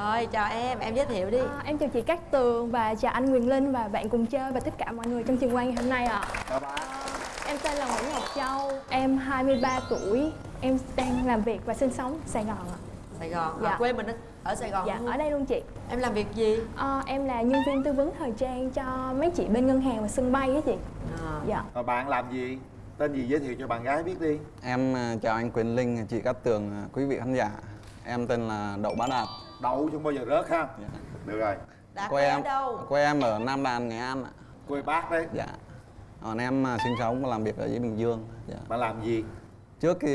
Rồi chào em, em giới thiệu đi À, em chào chị Cát Tường và chào anh Quyền Linh và bạn cùng chơi và tất cả mọi người trong trường quay ngày hôm nay ạ. Chào bạn Em tên là Nguyễn Ngọc Châu, em 23 tuổi, em đang làm việc và sinh sống Sài Gòn ạ. Sài Gòn, Dạ. à, quê mình ở- ở Sài Gòn Dạ, luôn ở đây luôn chị. Em làm việc gì? À, em là nhân viên tư vấn thời trang cho mấy chị bên ngân hàng và sân bay á chị. À, Dạ. Rồi bạn làm gì? Tên gì giới thiệu cho bạn gái biết đi Em à, chào anh Quyền Linh, chị Cát Tường, à, quý vị khán giả. Em tên là Đậu Bá Đạt. Đậu không bao giờ rớt ha Dạ. Được rồi Đạt Quê em, đâu? quê em ở Nam Đàn, Nghệ An ạ. Quê bác đấy Dạ. Còn em à, sinh sống và làm việc ở dưới Bình Dương. Dạ. Bạn làm gì? Trước thì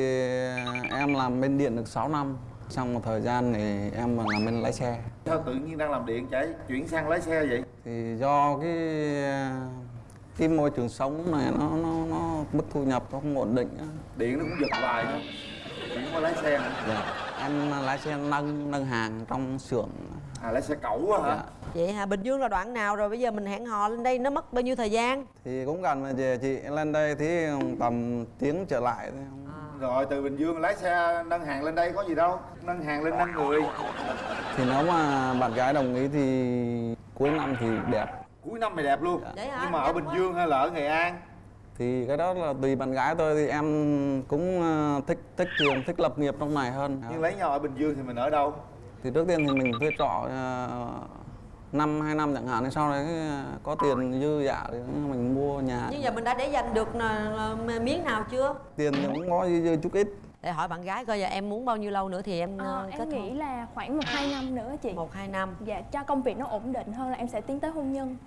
em làm bên điện được 6 năm. Xong một thời gian thì em làm bên lái xe. Sao tự nhiên đang làm điện chạy chuyển sang lái xe vậy? Thì do cái à, cái môi trường sống này nó nó nó mức thu nhập nó không ổn định. Điện nó cũng giật hoài nữa Chuyển qua lái xe nữa Dạ. Em lái xe nâng nâng hàng trong xưởng. À lái xe cẩu á hả? Dạ. Vậy hả, Bình Dương là đoạn nào rồi bây giờ mình hẹn hò lên đây nó mất bao nhiêu thời gian? thì cũng gần mà về chị lên đây thì tầm tiếng trở lại thôi Rồi từ Bình Dương lái xe nâng hàng lên đây có gì đâu Nâng hàng lên nâng người thì nếu mà bạn gái đồng ý thì cuối năm thì đẹp Cuối năm mày đẹp luôn Vậy hả? Nhưng mà ở Bình quá. Dương hay là ở Nghệ An? Thì cái đó là tùy bạn gái tôi thì em cũng ờ, thích thích trường thích lập nghiệp trong này hơn Nhưng lấy nhau ở Bình Dương thì mình ở đâu? thì trước tiên thì mình thuê trọ ờ, năm hai năm chẳng hạn thì sau đấy ờ, có tiền dư giả thì mình mua nhà Nhưng giờ mình đã để dành được miếng nào chưa? tiền thì cũng có dư, dư chút ít Để hỏi bạn gái coi giờ em muốn bao nhiêu lâu nữa thì em ờ, kết em nghĩ hôn là khoảng 1-2 năm nữa chị. Một hai năm Dạ, cho công việc nó ổn định hơn là em sẽ tiến tới hôn nhân.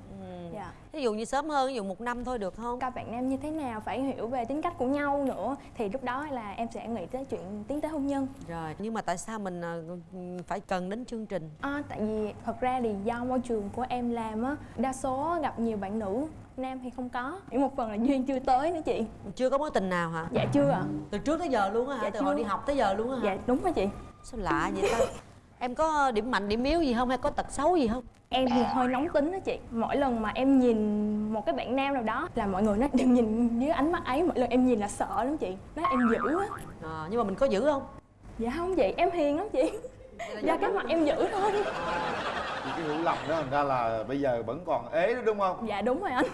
Dạ. Ví dụ như sớm hơn, ví dụ một năm thôi được không? Coi bạn nam như thế nào, phải hiểu về tính cách của nhau nữa Thì lúc đó là em sẽ nghĩ tới chuyện tiến tới hôn nhân Rồi, nhưng mà tại sao mình ờ, phải cần đến chương trình? À, tại vì thật ra thì do môi trường của em làm á đa số gặp nhiều bạn nữ nam thì không có chỉ một phần là duyên chưa tới nữa chị Chưa có mối tình nào hả? dạ chưa ạ Từ trước tới giờ luôn á hả? Dạ Từ chưa. hồi đi học tới giờ luôn á hả? dạ đúng rồi chị Sao lạ vậy ta? em có điểm mạnh, điểm yếu gì không? Hay có tật xấu gì không? em thì hơi nóng tính đó chị mỗi lần mà em nhìn một cái bạn nam nào đó là mọi người nói đừng nhìn dưới ánh mắt ấy mỗi lần em nhìn là sợ lắm chị nói em dữ á À, nhưng mà mình có giữ không? dạ không chị em hiền lắm chị do cái mặt em dữ thôi Thì cái hiểu lầm đó thành ra là bây giờ vẫn còn ế đó đúng không? dạ đúng rồi anh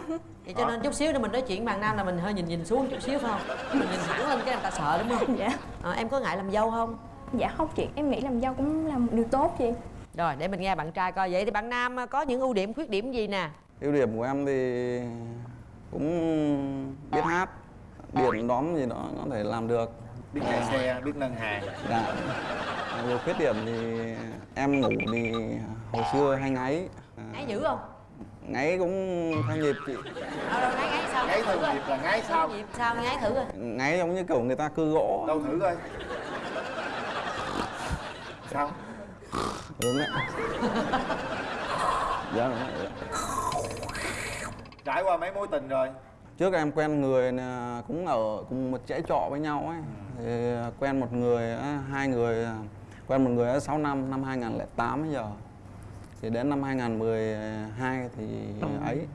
Vậy cho nên chút xíu nữa mình nói chuyện bằng nam là mình hơi nhìn nhìn xuống chút xíu phải không? Mình nhìn thẳng lên cái người ta sợ đúng không? dạ À, em có ngại làm dâu không? Dạ không chị em nghĩ làm dâu cũng là một điều tốt chị Rồi để mình nghe bạn trai coi vậy thì bạn nam có những ưu điểm khuyết điểm gì nè? ưu điểm của em thì cũng biết hát điện đóm gì đó có thể làm được Biết chạy xe, biết nâng hàng Dạ. Về khuyết điểm thì em ngủ thì hồi xưa hay ngáy. À, Ngáy dữ không? ngáy cũng theo nhịp chị. Đâu đâu ngáy ngáy sao? Ngáy theo nhịp là ngáy sao? Nhịp sao ngáy thử coi. Ngáy giống như kiểu người ta cưa gỗ. Đâu thử coi Sao? Đúng đấy. Dạ. Trải qua mấy mối tình rồi Trước em quen người nè, cũng ở cùng một dãy trọ với nhau ấy. Thì quen một người, á, hai người, quen một người ở 6 năm, năm 2008 bây giờ. Thì đến năm 2012 thì ấy.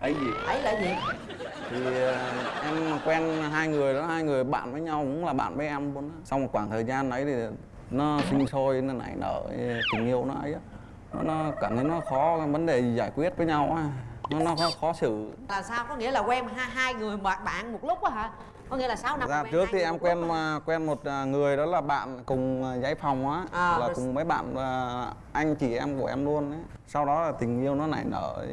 ấy gì? Ấy là gì? thì em quen hai người đó hai người bạn với nhau cũng là bạn với em luôn á sau một khoảng thời gian đấy thì nó sinh sôi nó nảy nở tình yêu nó ấy á nó, nó cảm thấy nó khó vấn đề gì giải quyết với nhau á nó nó khó, khó xử Là sao? Có nghĩa là quen hai, hai người bạn bạn một lúc á hả? Có nghĩa là 6 năm quen trước thì em quen lúc á. à, quen một à, người đó là bạn cùng à, giấy phòng á À, là rồi- cùng mấy bạn anh chị em của em luôn ấy sau đó là tình yêu nó nảy nở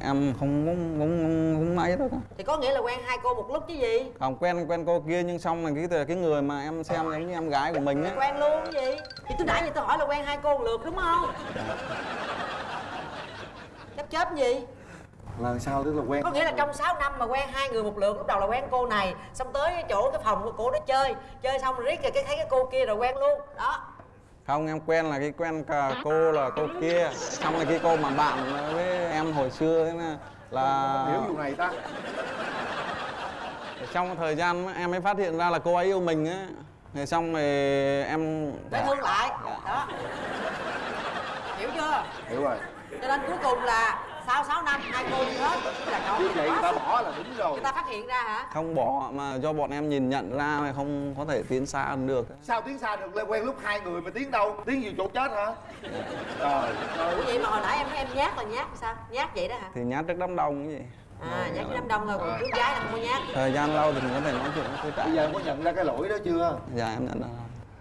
em không không không không, không ấy đâu Thì có nghĩa là quen hai cô một lúc chứ gì? không quen quen cô kia nhưng xong là cái cái người mà em xem giống như em gái của mình ấy Quen luôn cái gì? Thì tôi nãy giờ tôi hỏi là quen hai cô một lượt đúng không? Chấp chớp gì? Là sao? Tức là quen Có nghĩa là trong 6 năm mà quen hai người một lượt Lúc đầu là quen cô này Xong tới cái chỗ cái phòng của cô đó chơi. Chơi xong rồi riết rồi cái thấy cái cô kia rồi quen luôn. Đó. Không em quen là cái quen cả cô là cô kia. Xong là cái cô mà bạn với em hồi xưa ấy là, là Hiểu vụ này ta. Trong thời gian em mới phát hiện ra là cô ấy yêu mình á. Thì xong rồi em Để thương lại. Đó. Hiểu chưa? Hiểu rồi. Cho nên cuối cùng là sáu sáu năm hai cô đi hết. Là cậu như vậy người ta bỏ là đúng rồi. Người ta phát hiện ra hả? Không bỏ mà do bọn em nhìn nhận ra mà không có thể tiến xa hơn được. Sao tiến xa được? Lên quen lúc hai người mà tiến đâu? Tiến nhiều chỗ chết hả? Trời ơi. Ủa vậy mà hồi nãy em em nhát là nhát sao? Nhát vậy đó hả? Thì nhát trước đám đông cái gì. À nhát đám đông thôi còn trước gái là không có nhát. Thời gian lâu thì mình có thể nói chuyện với bây giờ em có nhận ra cái lỗi đó chưa? Dạ em nhận ra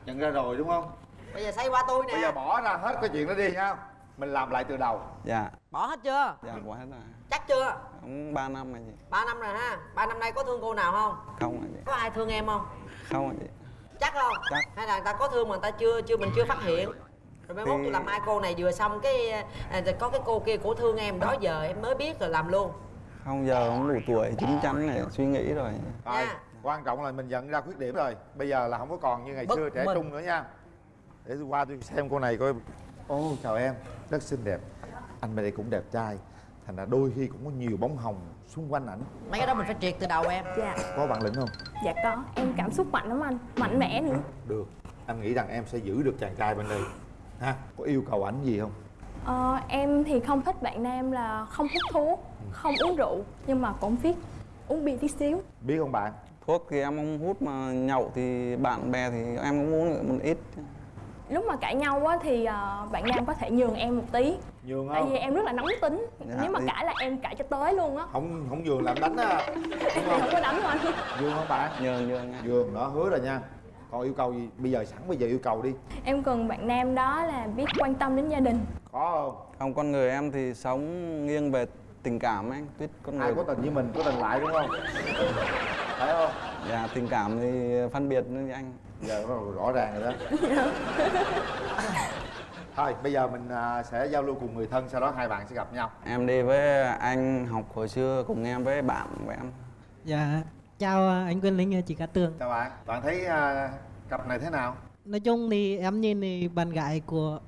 nhận ra rồi đúng không? Bây giờ xây qua tôi nè. Bây giờ bỏ ra hết cái chuyện đó đi nha mình làm lại từ đầu. Dạ. Bỏ hết chưa? Dạ quá hết rồi. Chắc chưa? Cũng ba năm rồi chị. Ba năm rồi ha? Ba năm nay có thương cô nào không? Không rồi chị. Có ai thương em không? Không rồi chị. Chắc không? Chắc. hay là người ta có thương mà người ta chưa chưa mình chưa phát hiện? Rồi mai mốt tôi làm hai cô này vừa xong cái à, có cái cô kia của thương em đó giờ em mới biết rồi làm luôn. Không giờ cũng đủ tuổi chín chắn này suy nghĩ rồi. Rồi Nha. quan trọng là mình nhận ra khuyết điểm rồi. Bây giờ là không có còn như ngày Bất xưa trẻ minh. trung nữa nha. Để tôi qua tôi xem cô này coi ô chào em. Rất xinh đẹp. Anh bên đây cũng đẹp trai. Thành ra đôi khi cũng có nhiều bóng hồng xung quanh ảnh. Mấy cái đó mình phải triệt từ đầu em. Dạ. Có bản lĩnh không? Dạ có. Em cảm xúc mạnh lắm anh. Mạnh mẽ nữa. Được. Anh nghĩ rằng em sẽ giữ được chàng trai bên đây. Ha? Có yêu cầu ảnh gì không? Ờ, em thì không thích bạn nam là không hút thuốc không uống rượu nhưng mà cũng biết uống bia tí xíu. Biết không bạn? Thuốc thì em không hút mà nhậu thì bạn bè thì em cũng uống một ít lúc mà cãi nhau á thì ờ, bạn nam có thể nhường em một tí. Nhường tại không? vì em rất là nóng tính. Dạ, nếu mà thì- cãi là em cãi cho tới luôn á. Không không nhường làm đánh á. Em không? Có đánh đâu anh. Nhường không bạn nhường nhường nha. Nhường đó hứa rồi nha. Còn yêu cầu gì? Bây giờ sẵn bây giờ yêu cầu đi. Em cần bạn nam đó là biết quan tâm đến gia đình. Có không? Không con người em thì sống nghiêng về tình cảm anh tuyết con ai người có tình với mình có tình lại đúng không? Phải không? Dạ tình cảm thì phân biệt như anh giờ rõ, rõ ràng rồi đó. Thôi bây giờ mình à, sẽ giao lưu cùng người thân sau đó hai bạn sẽ gặp nhau. Em đi với anh học hồi xưa cùng em với bạn của em. Dạ, chào à, anh Quyền Linh, à, chị Cát Tường. chào bạn. Bạn thấy cặp này thế nào? Nói chung thì em nhìn thì bạn gái của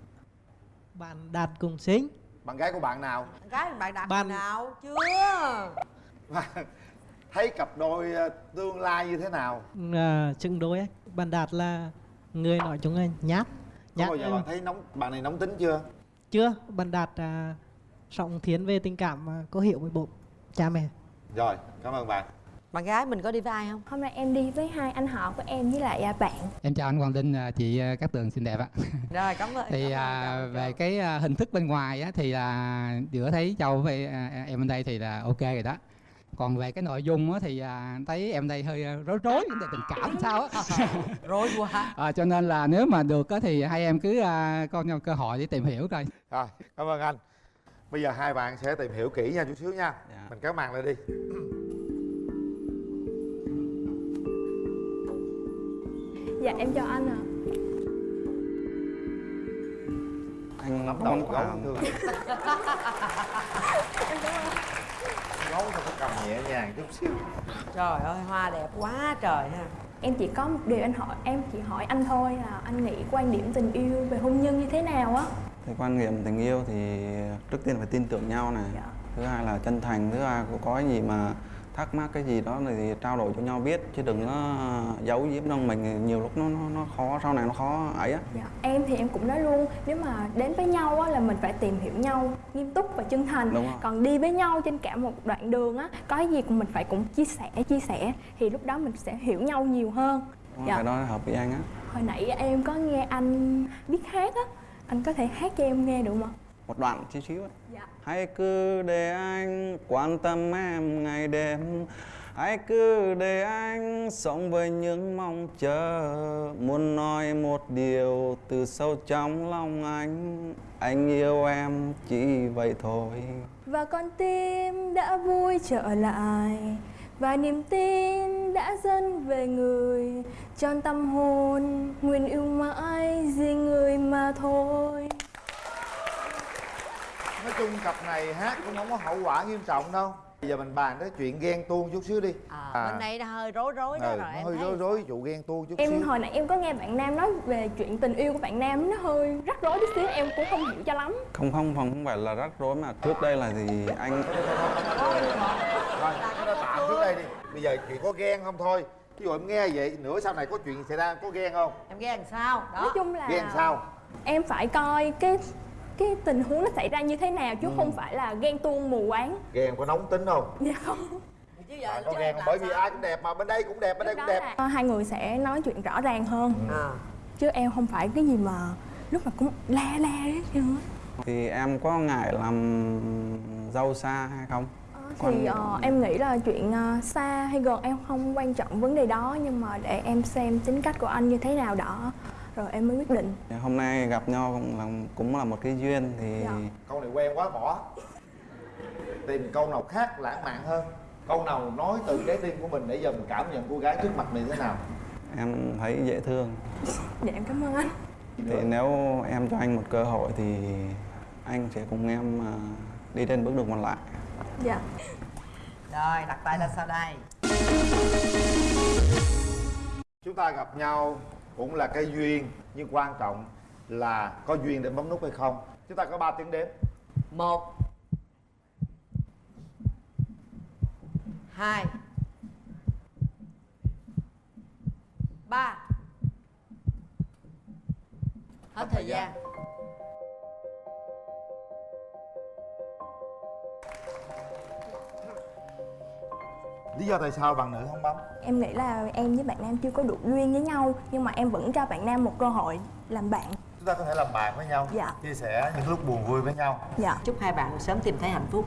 bạn Đạt cùng xinh. bạn gái của bạn nào? Gái bạn đặt Ban- nào? Chưa thấy cặp đôi à, tương lai như thế nào À, chừng đôi ấy. Bạn Đạt là người nói chung là nhát. có Nhát bao giờ bạn thấy nóng bạn này nóng tính chưa chưa, bạn Đạt à, trọng thiến về tình cảm à, có hiểu với bố cha mẹ. rồi cảm ơn bạn bạn gái mình có đi với ai không hôm nay em đi với hai anh họ của em với lại à, bạn Em chào anh Quang Linh, à, chị à, Cát Tường xinh đẹp ạ. rồi cảm ơn Thì cảm ơn, à, cảm ơn, về cái hình thức bên ngoài á, thì là giữa thấy Châu với à, em bên đây thì là ok rồi đó. Còn về cái nội dung á, thì à, thấy em đây hơi à, rối rối vấn đề tình cảm sao á. rối quá. À, cho nên là nếu mà được á, thì hai em cứ à, có nhau cơ hội để tìm hiểu coi. rồi cảm ơn anh. Bây giờ hai bạn sẽ tìm hiểu kỹ nha chút xíu nha. Dạ. mình kéo màn lên đi. Dạ em chào anh ạ. Anh nắm không đầu gấu phải thương gấu thì phải cầm nhẹ nhàng chút xíu. Trời ơi hoa đẹp quá trời ha. Em chỉ có một điều anh hỏi em chỉ hỏi anh thôi là anh nghĩ quan điểm tình yêu về hôn nhân như thế nào á? Thì quan niệm tình yêu thì trước tiên phải tin tưởng nhau này. Dạ. thứ hai là chân thành thứ hai có cái gì mà thắc mắc cái gì đó thì trao đổi cho nhau biết chứ đừng có giấu giếm trong mình nhiều lúc nó nó, nó khó sau này nó khó ấy á dạ. em thì em cũng nói luôn nếu mà đến với nhau á là mình phải tìm hiểu nhau nghiêm túc và chân thành Đúng rồi. còn đi với nhau trên cả một đoạn đường á có gì cũng mình phải cũng chia sẻ chia sẻ thì lúc đó mình sẽ hiểu nhau nhiều hơn Đúng Dạ. cái đó hợp với anh á hồi nãy em có nghe anh biết hát á anh có thể hát cho em nghe được không một đoạn chút xíu. Dạ. Hãy cứ để anh quan tâm em ngày đêm. Hãy cứ để anh sống với những mong chờ. Muốn nói một điều từ sâu trong lòng anh. Anh yêu em chỉ vậy thôi. Và con tim đã vui trở lại. Và niềm tin đã dâng về người. Tròn tâm hồn, nguyện yêu mãi vì người mà thôi nói chung cặp này hát cũng không có hậu quả nghiêm trọng đâu. Bây giờ mình bàn tới chuyện ghen tuông chút xíu đi. À, bên đây nó hơi rối rối đó ừ, rồi em hơi thấy. rối rối vụ ghen tuông chút Em xíu. hồi nãy em có nghe bạn Nam nói về chuyện tình yêu của bạn Nam Nó hơi rắc rối tí xíu, em cũng không hiểu cho lắm. Không không không không phải là rắc rối mà trước đây là thì anh? Thôi cái đó tạm trước đây đi. Bây giờ chuyện có ghen không thôi. Ví dụ em nghe vậy nửa sau này có chuyện xảy ra có ghen không? Em ghen làm sao? Đó. Nói chung là ghen sao? em phải coi cái cái tình huống nó xảy ra như thế nào chứ không phải là ghen tuông mù quáng. Ghen có nóng tính không? Dạ không. Chứ giờ có chứ ghen bởi vì ai cũng đẹp mà bên đây cũng đẹp bên đây cũng đẹp. là hai người sẽ nói chuyện rõ ràng hơn. À. chứ em không phải cái gì mà lúc nào cũng la la hết trơn á thì em có ngại làm dâu xa hay không? Thì ờ, em nghĩ là chuyện ờ, xa hay gần em không quan trọng vấn đề đó nhưng mà để em xem tính cách của anh như thế nào đó rồi em mới quyết định. Thì hôm nay gặp nhau cũng là cũng là một cái duyên thì Dạ. câu này quen quá bỏ. Tìm câu nào khác lãng mạn hơn. Câu nào nói từ trái tim của mình để giờ mình cảm nhận cô gái trước mặt mình thế nào? Em thấy dễ thương. Dạ em cảm ơn anh. Thì nếu em cho anh một cơ hội thì anh sẽ cùng em à, đi trên bước đường còn lại. Dạ. Rồi đặt tay lên sau đây. Chúng ta gặp nhau cũng là cái duyên, nhưng quan trọng là có duyên để bấm nút hay không. Chúng ta có 3 tiếng đếm. Một, hai, ba. Hết thời gian. Lý do tại sao bạn nữ không bấm? Em nghĩ là em với bạn nam chưa có đủ duyên với nhau nhưng mà em vẫn cho bạn nam một cơ hội làm bạn. Chúng ta có thể làm bạn với nhau Dạ. chia sẻ những lúc buồn vui với nhau. Dạ. Chúc hai bạn sớm tìm thấy hạnh phúc